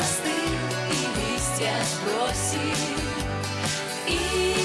Застыл и листья сбросить. И